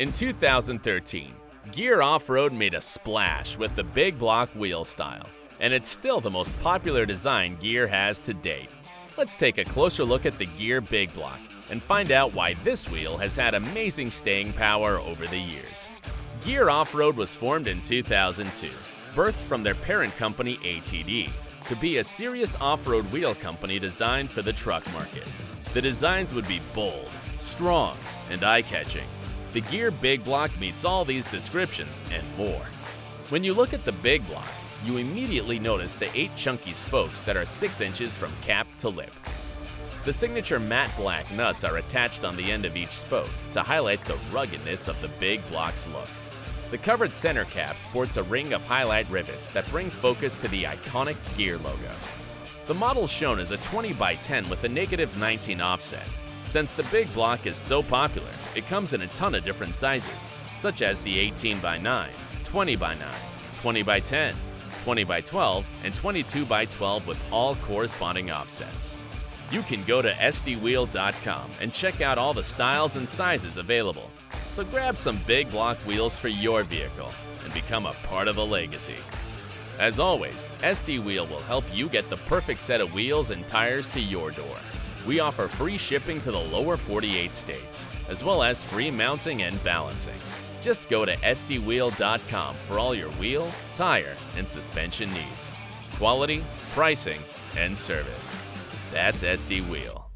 In 2013, Gear Off-Road made a splash with the big block wheel style, and it's still the most popular design Gear has to date. Let's take a closer look at the Gear Big Block and find out why this wheel has had amazing staying power over the years. Gear Off-Road was formed in 2002, birthed from their parent company ATD, to be a serious off-road wheel company designed for the truck market. The designs would be bold, strong, and eye-catching, the Gear Big Block meets all these descriptions and more. When you look at the Big Block, you immediately notice the 8 chunky spokes that are 6 inches from cap to lip. The signature matte black nuts are attached on the end of each spoke to highlight the ruggedness of the Big Block's look. The covered center cap sports a ring of highlight rivets that bring focus to the iconic Gear logo. The model shown is a 20 by 10 with a negative 19 offset, since the big block is so popular, it comes in a ton of different sizes, such as the 18 by 9, 20 by 9, 20 by 10, 20 by 12, and 22 by 12 with all corresponding offsets. You can go to sdwheel.com and check out all the styles and sizes available. So grab some big block wheels for your vehicle and become a part of the legacy. As always, SD Wheel will help you get the perfect set of wheels and tires to your door we offer free shipping to the lower 48 states, as well as free mounting and balancing. Just go to sdwheel.com for all your wheel, tire, and suspension needs. Quality, pricing, and service. That's SD Wheel.